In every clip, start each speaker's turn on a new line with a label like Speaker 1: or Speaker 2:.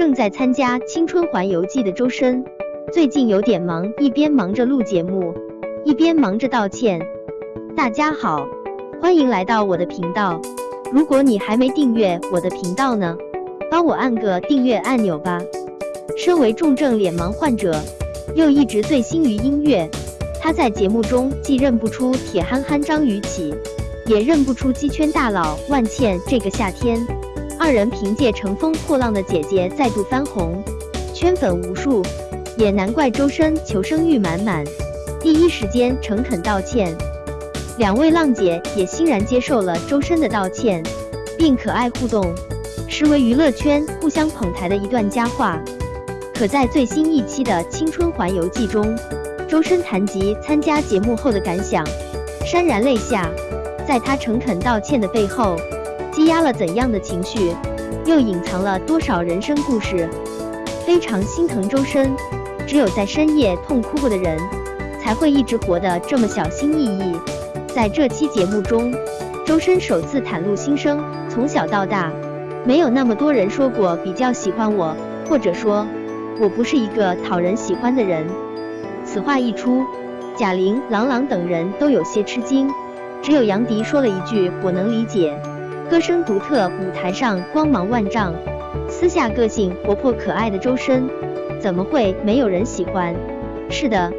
Speaker 1: 正在参加《青春环游记》的周深，最近有点忙，一边忙着录节目，一边忙着道歉。大家好，欢迎来到我的频道。如果你还没订阅我的频道呢，帮我按个订阅按钮吧。身为重症脸盲患者，又一直醉心于音乐，他在节目中既认不出铁憨憨张雨绮，也认不出鸡圈大佬万茜。这个夏天。二人凭借《乘风破浪的姐姐》再度翻红，圈粉无数，也难怪周深求生欲满满，第一时间诚恳道歉。两位浪姐也欣然接受了周深的道歉，并可爱互动，实为娱乐圈互相捧台的一段佳话。可在最新一期的《青春环游记》中，周深谈及参加节目后的感想，潸然泪下。在他诚恳道歉的背后。积压了怎样的情绪，又隐藏了多少人生故事？非常心疼周深，只有在深夜痛哭过的人，才会一直活得这么小心翼翼。在这期节目中，周深首次袒露心声：从小到大，没有那么多人说过比较喜欢我，或者说我不是一个讨人喜欢的人。此话一出，贾玲、郎朗等人都有些吃惊，只有杨迪说了一句：“我能理解。”歌声独特，舞台上光芒万丈，私下个性活泼可爱的周深，怎么会没有人喜欢？是的，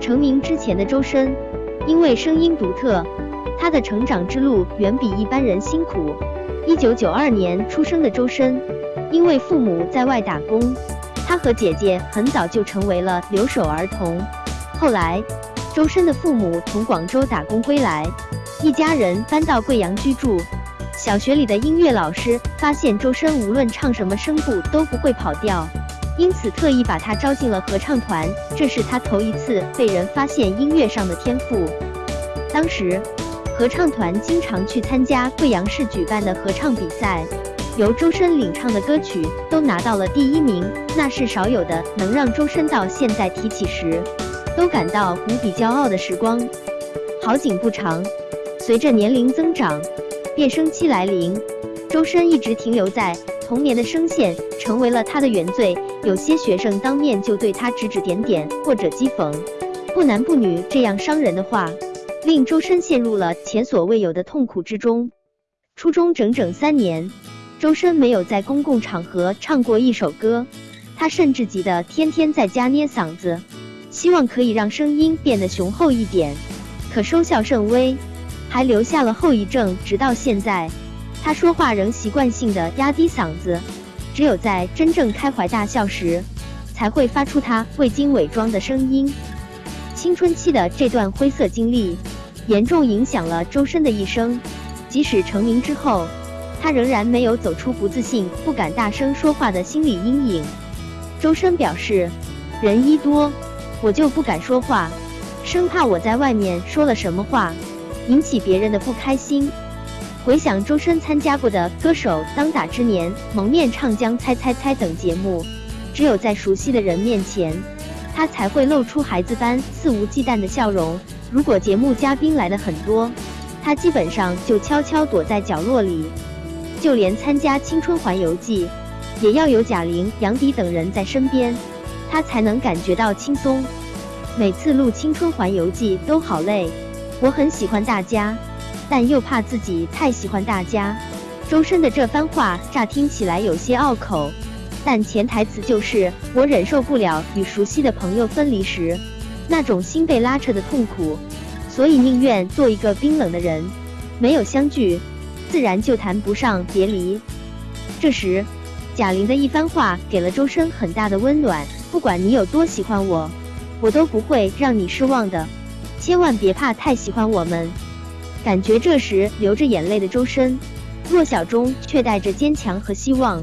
Speaker 1: 成名之前的周深，因为声音独特，他的成长之路远比一般人辛苦。一九九二年出生的周深，因为父母在外打工，他和姐姐很早就成为了留守儿童。后来，周深的父母从广州打工归来，一家人搬到贵阳居住。小学里的音乐老师发现周深无论唱什么声部都不会跑调，因此特意把他招进了合唱团。这是他头一次被人发现音乐上的天赋。当时，合唱团经常去参加贵阳市举办的合唱比赛，由周深领唱的歌曲都拿到了第一名，那是少有的能让周深到现在提起时都感到无比骄傲的时光。好景不长，随着年龄增长。变声期来临，周深一直停留在童年的声线，成为了他的原罪。有些学生当面就对他指指点点，或者讥讽“不男不女”这样伤人的话，令周深陷入了前所未有的痛苦之中。初中整整三年，周深没有在公共场合唱过一首歌，他甚至急得天天在家捏嗓子，希望可以让声音变得雄厚一点，可收效甚微。还留下了后遗症，直到现在，他说话仍习惯性的压低嗓子，只有在真正开怀大笑时，才会发出他未经伪装的声音。青春期的这段灰色经历，严重影响了周深的一生。即使成名之后，他仍然没有走出不自信、不敢大声说话的心理阴影。周深表示，人一多，我就不敢说话，生怕我在外面说了什么话。引起别人的不开心。回想周深参加过的《歌手当打之年》《蒙面唱将猜猜猜》等节目，只有在熟悉的人面前，他才会露出孩子般肆无忌惮的笑容。如果节目嘉宾来的很多，他基本上就悄悄躲在角落里。就连参加《青春环游记》，也要有贾玲、杨迪等人在身边，他才能感觉到轻松。每次录《青春环游记》都好累。我很喜欢大家，但又怕自己太喜欢大家。周深的这番话乍听起来有些拗口，但潜台词就是我忍受不了与熟悉的朋友分离时那种心被拉扯的痛苦，所以宁愿做一个冰冷的人。没有相聚，自然就谈不上别离。这时，贾玲的一番话给了周深很大的温暖。不管你有多喜欢我，我都不会让你失望的。千万别怕太喜欢我们。感觉这时流着眼泪的周深，弱小中却带着坚强和希望，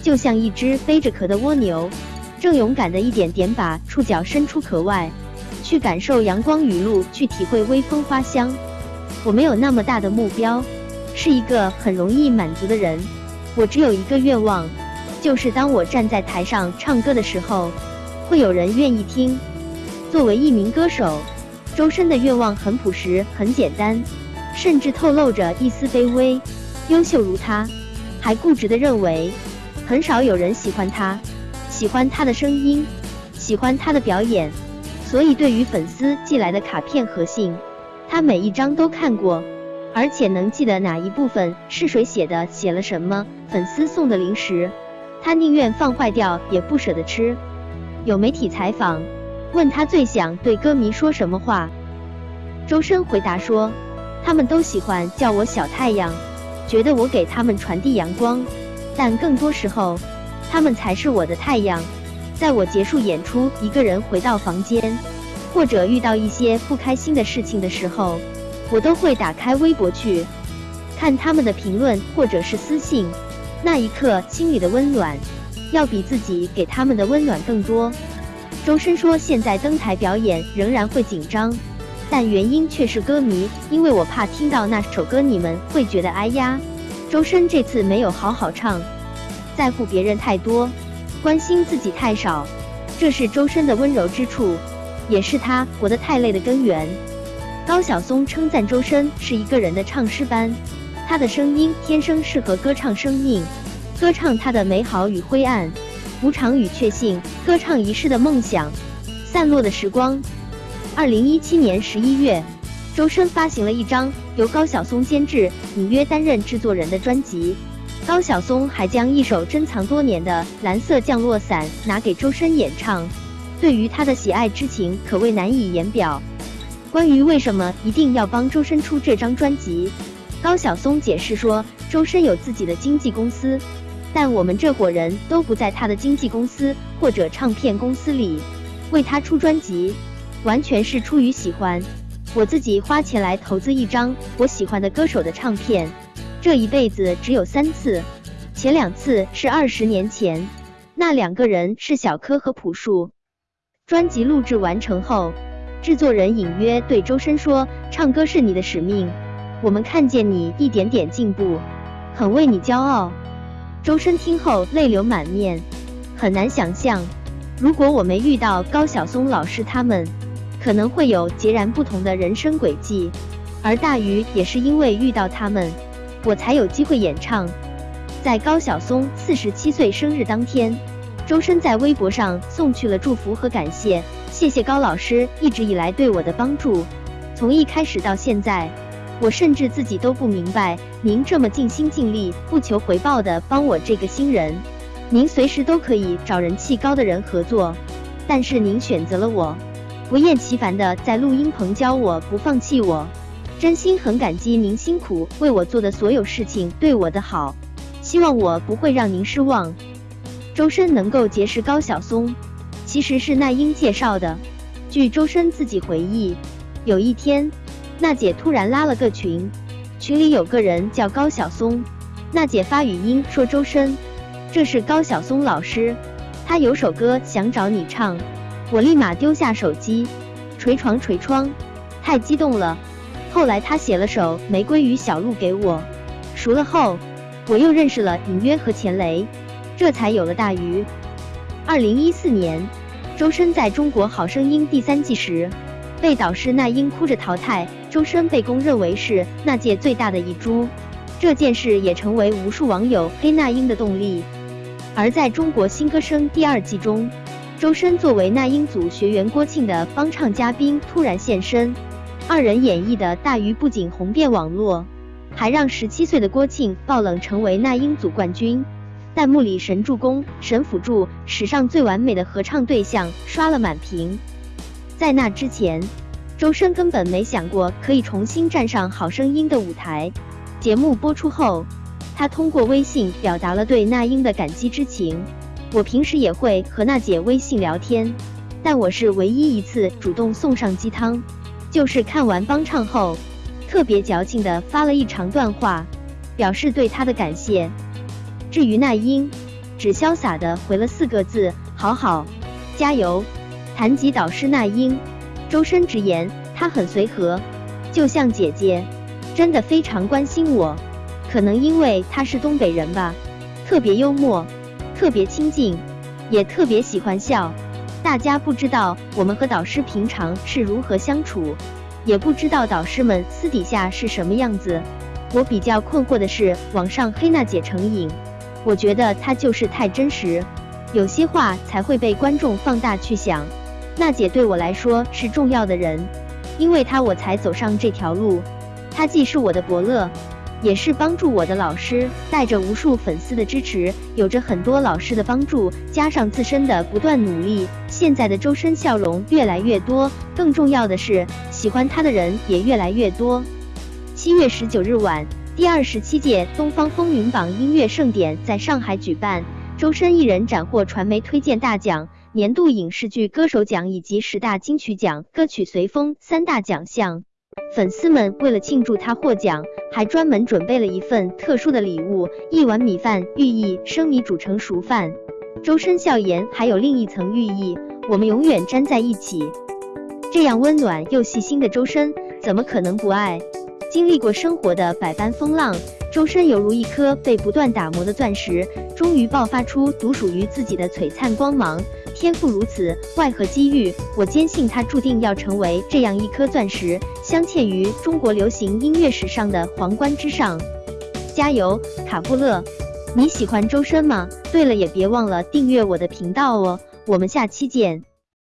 Speaker 1: 就像一只背着壳的蜗牛，正勇敢的一点点把触角伸出壳外，去感受阳光雨露，去体会微风花香。我没有那么大的目标，是一个很容易满足的人。我只有一个愿望，就是当我站在台上唱歌的时候，会有人愿意听。作为一名歌手。周深的愿望很朴实，很简单，甚至透露着一丝卑微。优秀如他，还固执地认为很少有人喜欢他，喜欢他的声音，喜欢他的表演，所以对于粉丝寄来的卡片和信，他每一张都看过，而且能记得哪一部分是谁写的，写了什么。粉丝送的零食，他宁愿放坏掉也不舍得吃。有媒体采访问他最想对歌迷说什么话，周深回答说，他们都喜欢叫我小太阳，觉得我给他们传递阳光。但更多时候，他们才是我的太阳。在我结束演出，一个人回到房间，或者遇到一些不开心的事情的时候，我都会打开微博去看他们的评论或者是私信。那一刻，心里的温暖，要比自己给他们的温暖更多。周深说，现在登台表演仍然会紧张，但原因却是歌迷，因为我怕听到那首歌，你们会觉得哎呀。周深这次没有好好唱，在乎别人太多，关心自己太少，这是周深的温柔之处，也是他活得太累的根源。高晓松称赞周深是一个人的唱诗班，他的声音天生适合歌唱生命，歌唱他的美好与灰暗，无常与确信，歌唱一世的梦想，散落的时光。二零一七年十一月。周深发行了一张由高晓松监制、隐约担任制作人的专辑。高晓松还将一首珍藏多年的《蓝色降落伞》拿给周深演唱，对于他的喜爱之情可谓难以言表。关于为什么一定要帮周深出这张专辑，高晓松解释说，周深有自己的经纪公司，但我们这伙人都不在他的经纪公司或者唱片公司里，为他出专辑，完全是出于喜欢。我自己花钱来投资一张我喜欢的歌手的唱片，这一辈子只有三次，前两次是二十年前，那两个人是小柯和朴树。专辑录制完成后，制作人隐约对周深说：“唱歌是你的使命，我们看见你一点点进步，很为你骄傲。”周深听后泪流满面，很难想象，如果我没遇到高晓松老师他们。可能会有截然不同的人生轨迹，而大鱼也是因为遇到他们，我才有机会演唱。在高晓松四十七岁生日当天，周深在微博上送去了祝福和感谢，谢谢高老师一直以来对我的帮助。从一开始到现在，我甚至自己都不明白，您这么尽心尽力、不求回报的帮我这个新人，您随时都可以找人气高的人合作，但是您选择了我。不厌其烦的在录音棚教我，不放弃我，真心很感激您辛苦为我做的所有事情，对我的好，希望我不会让您失望。周深能够结识高晓松，其实是那英介绍的。据周深自己回忆，有一天，娜姐突然拉了个群，群里有个人叫高晓松，娜姐发语音说周深，这是高晓松老师，他有首歌想找你唱。我立马丢下手机，捶床捶窗，太激动了。后来他写了首《玫瑰与小鹿》给我，熟了后，我又认识了隐约和钱雷，这才有了大鱼。二零一四年，周深在中国好声音第三季时，被导师那英哭着淘汰，周深被公认为是那届最大的一株，这件事也成为无数网友黑那英的动力。而在中国新歌声第二季中，周深作为那英组学员郭庆的帮唱嘉宾突然现身，二人演绎的大鱼不仅红遍网络，还让十七岁的郭庆爆冷成为那英组冠军。弹幕里神助攻、神辅助，史上最完美的合唱对象刷了满屏。在那之前，周深根本没想过可以重新站上好声音的舞台。节目播出后，他通过微信表达了对那英的感激之情。我平时也会和娜姐微信聊天，但我是唯一一次主动送上鸡汤，就是看完帮唱后，特别矫情的发了一长段话，表示对她的感谢。至于那英，只潇洒的回了四个字：好好，加油。谈及导师那英，周深直言她很随和，就像姐姐，真的非常关心我。可能因为她是东北人吧，特别幽默。特别亲近，也特别喜欢笑。大家不知道我们和导师平常是如何相处，也不知道导师们私底下是什么样子。我比较困惑的是，网上黑娜姐成瘾，我觉得她就是太真实，有些话才会被观众放大去想。娜姐对我来说是重要的人，因为她我才走上这条路。她既是我的伯乐，也是帮助我的老师。带着无数粉丝的支持，有着很多老师的帮助，加上自身的不断努力，现在的周深笑容越来越多。更重要的是，喜欢他的人也越来越多。七月十九日晚，第二十七届东方风云榜音乐盛典在上海举办，周深一人斩获传媒推荐大奖。年度影视剧歌手奖以及十大金曲奖歌曲随风三大奖项，粉丝们为了庆祝他获奖，还专门准备了一份特殊的礼物——一碗米饭，寓意生米煮成熟饭。周深笑颜还有另一层寓意：我们永远粘在一起。这样温暖又细心的周深，怎么可能不爱？经历过生活的百般风浪，周深犹如一颗被不断打磨的钻石，终于爆发出独属于自己的璀璨光芒。天赋如此，外合机遇？我坚信他注定要成为这样一颗钻石，镶嵌于中国流行音乐史上的皇冠之上。加油，卡布勒！你喜欢周深吗？对了，也别忘了订阅我的频道哦。我们下期见。